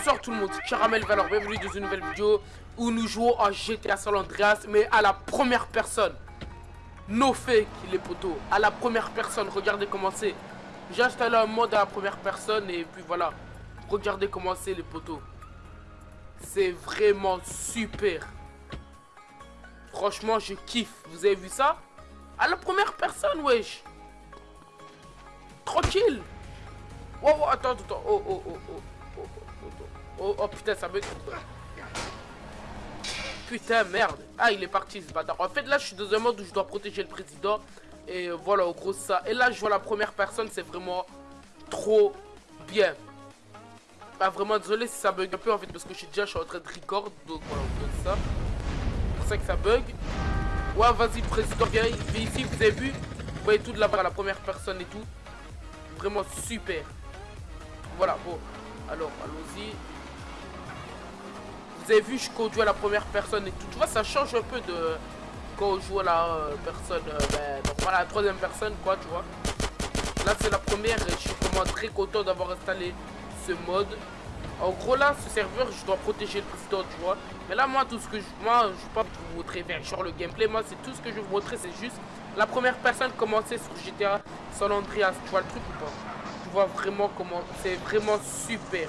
Bonsoir tout le monde, Caramel Valor, bienvenue dans une nouvelle vidéo où nous jouons à GTA San Andreas mais à la première personne. No fake les poteaux, à la première personne, regardez comment c'est. J'ai installé un mode à la première personne et puis voilà. Regardez comment c'est les poteaux. C'est vraiment super. Franchement, je kiffe. Vous avez vu ça? À la première personne, wesh. Tranquille. Oh, attends, attends. Oh, oh. Oh, oh, oh, oh, putain, ça bug. Putain, merde. Ah, il est parti, ce bâtard. En fait, là, je suis dans un mode où je dois protéger le président. Et voilà, au gros, ça. Et là, je vois la première personne, c'est vraiment trop bien. Ah, vraiment, désolé si ça bug un peu, en fait, parce que je suis déjà je suis en train de record. Donc, voilà, on fait ça. C'est pour ça que ça bug. Ouais, vas-y, président, viens ici, vous avez vu? Vous voyez tout de là-bas, la première personne et tout. Vraiment super. Voilà, bon. Alors, allons-y. Vu, je conduis à la première personne et tout. Tu vois, ça change un peu de quand on joue à la euh, personne, euh, ben, la troisième personne, quoi, tu vois. Là, c'est la première et je suis vraiment très content d'avoir installé ce mode. En gros, là, ce serveur, je dois protéger le président, tu vois. Mais là, moi, tout ce que je... Moi, je vais pas vous montrer vers genre le gameplay. Moi, c'est tout ce que je vous montrer, c'est juste la première personne commencer sur GTA San Andreas. Tu vois le truc ou pas? Tu vois vraiment comment... C'est vraiment super.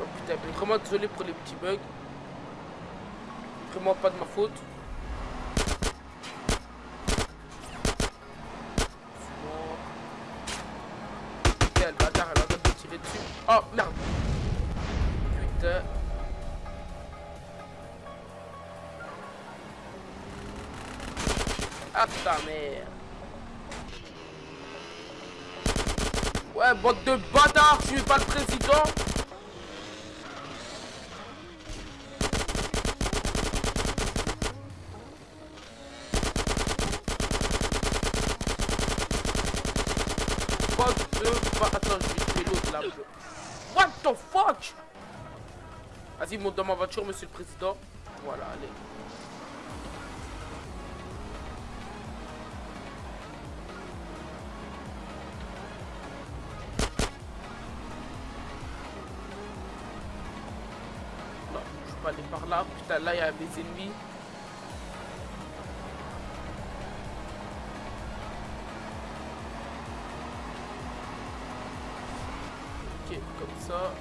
Oh putain, vraiment désolé pour les petits bugs. Vraiment pas de ma faute. Putain, le bâtard, elle a de tirer dessus. Oh, merde. Putain. Ah, ta mère. Ouais, bande de bâtards, tu es pas le président Je vais là. What the fuck? Vas-y, monte dans ma voiture, monsieur le président. Voilà, allez. Non, je peux pas aller par là. Putain, là, il y a des ennemis. Comme ça.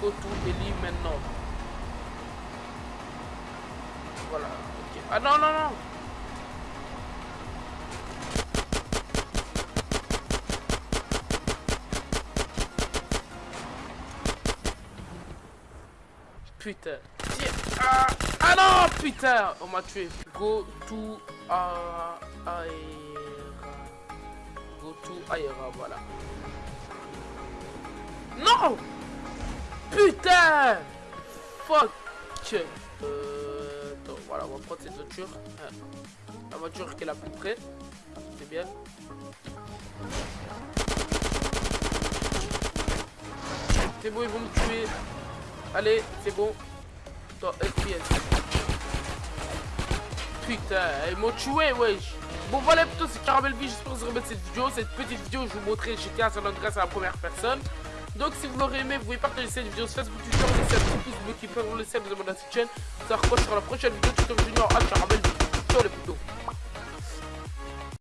Go to Eli maintenant. Voilà, ok. Ah non, non, non Putain. Ah, ah non, putain On m'a tué. Go to... Uh, Aera. Go to voilà. Non Putain Fuck euh, voilà, on va prendre cette voiture. La voiture qui est la plus près. C'est bien. C'est bon, ils vont me tuer. Allez, c'est bon. Attends, FPS. Putain, ils m'ont tué, wesh. Bon voilà plutôt c'est Caramel V, j'espère que vous remettre cette vidéo, cette petite vidéo je vous montrer GTA San Andreas à la première personne. Donc si vous l'aurez aimé, vous pouvez partager cette vidéo sur Facebook, Twitter, laisser un petit pouce bleu qui peut vous laisser vous abonner à cette chaîne. Ça quoi sur la prochaine vidéo, tuto junior à Caramel